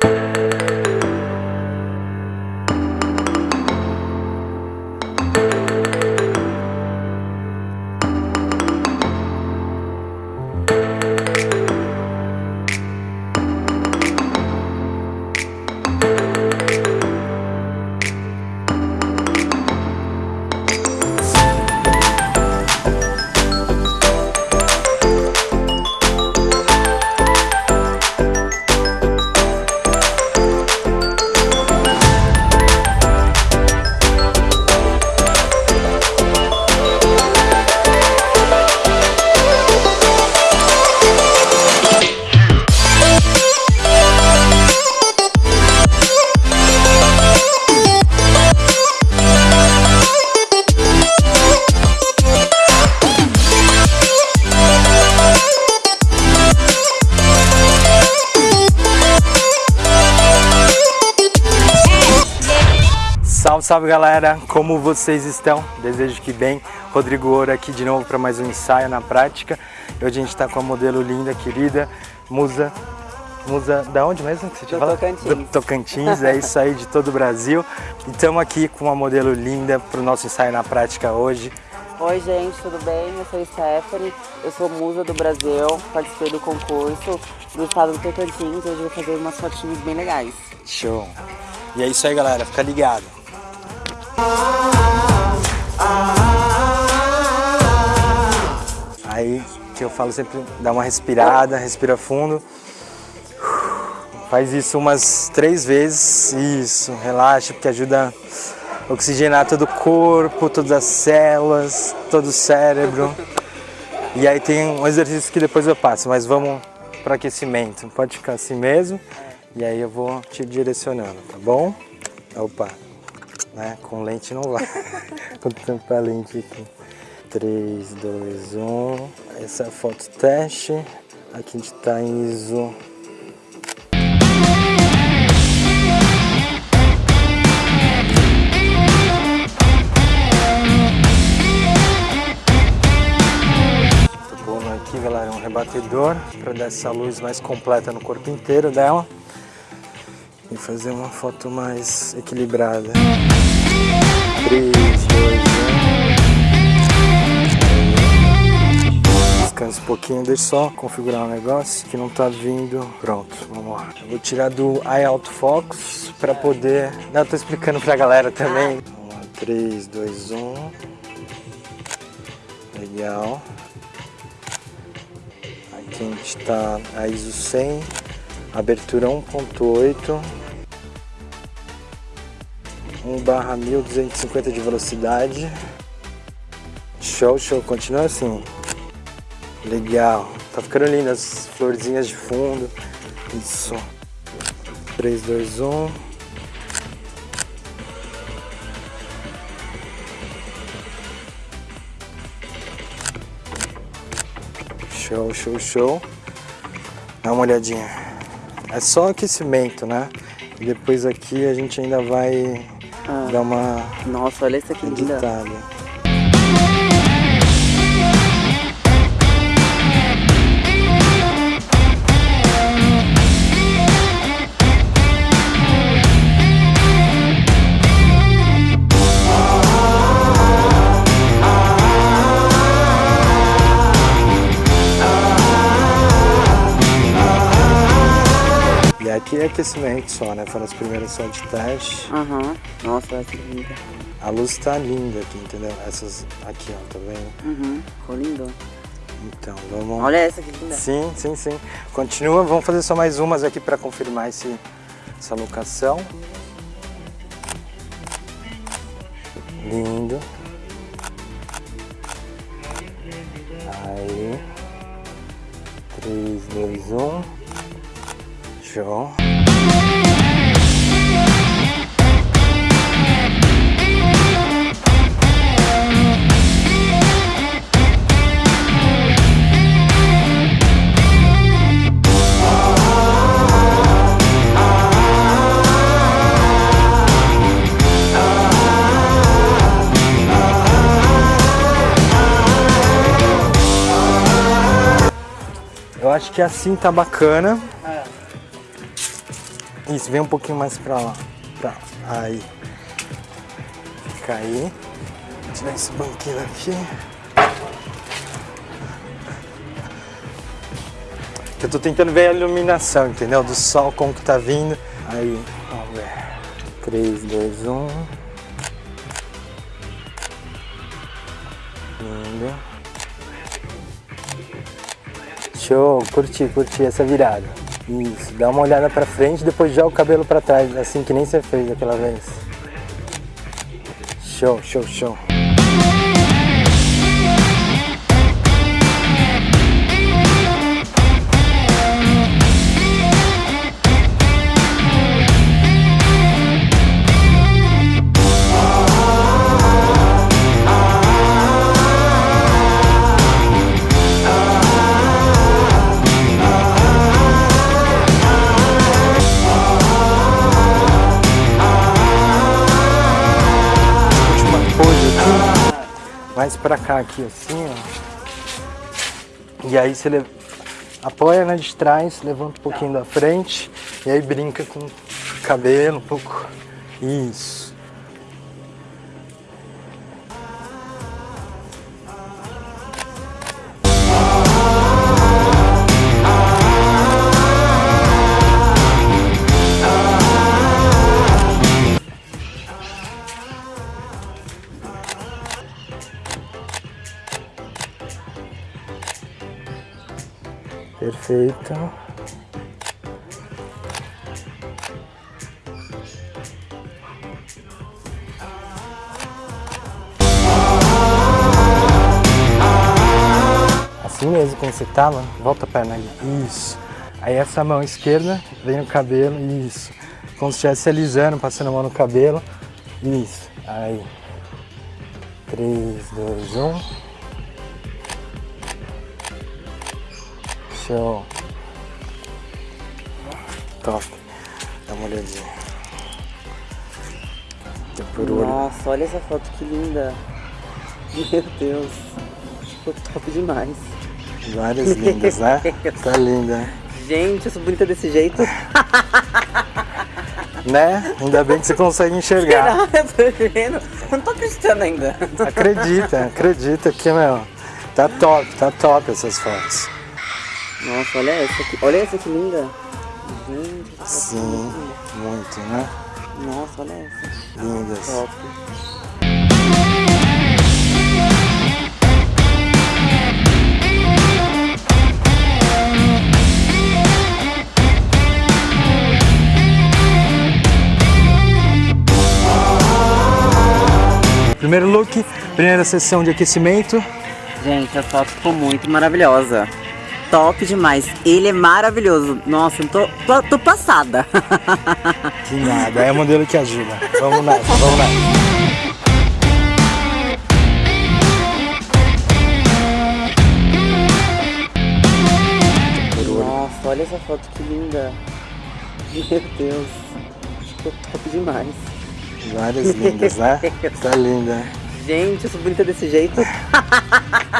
Salve, salve galera, como vocês estão? Desejo que bem. Rodrigo Ouro aqui de novo para mais um ensaio na prática. Hoje a gente está com a modelo linda, querida, Musa. Musa, da onde mesmo que você tinha falado? Tocantins. Do Tocantins, é isso aí, de todo o Brasil. E estamos aqui com uma modelo linda para o nosso ensaio na prática hoje. Oi gente, tudo bem? Eu sou Stephanie, eu sou musa do Brasil, participei do concurso do estado do Tocantins, hoje vou fazer umas fotinhas bem legais. Show! E é isso aí galera, fica ligado! Aí que eu falo sempre, dá uma respirada, respira fundo. Faz isso umas três vezes, isso, relaxa, porque ajuda a oxigenar todo o corpo, todas as células, todo o cérebro. E aí tem um exercício que depois eu passo, mas vamos para aquecimento. Pode ficar assim mesmo, e aí eu vou te direcionando, tá bom? Opa! Né? Com lente não vai. Com tanta lente aqui. 3, 2, 1. Essa é a foto teste. Aqui a gente está em ISO aqui, galera, um rebatedor para dar essa luz mais completa no corpo inteiro dela e fazer uma foto mais equilibrada. 3, 2, 1. Descansa um pouquinho, deixa só configurar um negócio que não tá vindo. Pronto, vamos lá. Eu vou tirar do Eye Auto Focus para poder... Não, eu tô explicando pra galera também. Vamos lá, 3, 2, 1. Legal. Aqui a gente tá a ISO 100, abertura 1.8. 1 barra 1250 de velocidade. Show, show, continua assim. Legal, tá ficando lindo as florzinhas de fundo. Isso. 3, 2, 1. Show, show, show. Dá uma olhadinha. É só aquecimento, né? E depois aqui a gente ainda vai ah. Dá uma Nossa, olha isso aqui linda. Aqui é aquecimento só, né? Foram as primeiras só de teste. Aham. Uhum. Nossa, essa é linda. A luz tá linda aqui, entendeu? Essas aqui, ó, tá vendo? Uhum. Ficou lindo. Então, vamos... Olha essa aqui linda. Sim, sim, sim. Continua, vamos fazer só mais umas aqui para confirmar esse, essa locação. Lindo. Aí. 3, 2, 1. Show. Eu acho que assim tá bacana. Isso, vem um pouquinho mais pra lá. Pra... Aí. Fica aí. Vou tirar esse banquinho aqui. Eu tô tentando ver a iluminação, entendeu? Do sol, como que tá vindo. Aí, vamos ver. 3, 2, 1. Lindo. Show, curti, curti essa virada. Isso, dá uma olhada pra frente, depois joga o cabelo pra trás, assim que nem você fez aquela vez. Show, show, show. Mais pra cá aqui, assim, ó. E aí você apoia na de trás, levanta um pouquinho da frente. E aí brinca com o cabelo um pouco. Isso. Perfeito. Assim mesmo, como você tava, volta a perna aí. Isso. Aí essa mão esquerda vem no cabelo, isso. Como se estivesse alisando, passando a mão no cabelo. Isso. Aí. 3, 2, 1. Show. Top. Dá uma olhadinha. Nossa, olha essa foto que linda. Meu Deus. Ficou top demais. Várias lindas, né? Tá linda. Gente, eu sou bonita desse jeito. Né? Ainda bem que você consegue enxergar. eu tô vendo. Não tô acreditando ainda. Acredita, acredita que, meu, tá top, tá top essas fotos. Nossa, olha essa aqui. Olha essa que linda. Gente, essa foto Sim, é muito né? linda. Nossa, olha essa. Lindas. Top. Primeiro look, primeira sessão de aquecimento. Gente, a foto ficou muito maravilhosa. Top demais. Ele é maravilhoso. Nossa, eu tô, tô, tô passada. Que nada, é o modelo que ajuda. Vamos nessa, vamos nessa. Nossa, olha essa foto que linda. Meu Deus. Ficou top demais. Várias lindas, né? Tá linda. Gente, eu sou bonita desse jeito.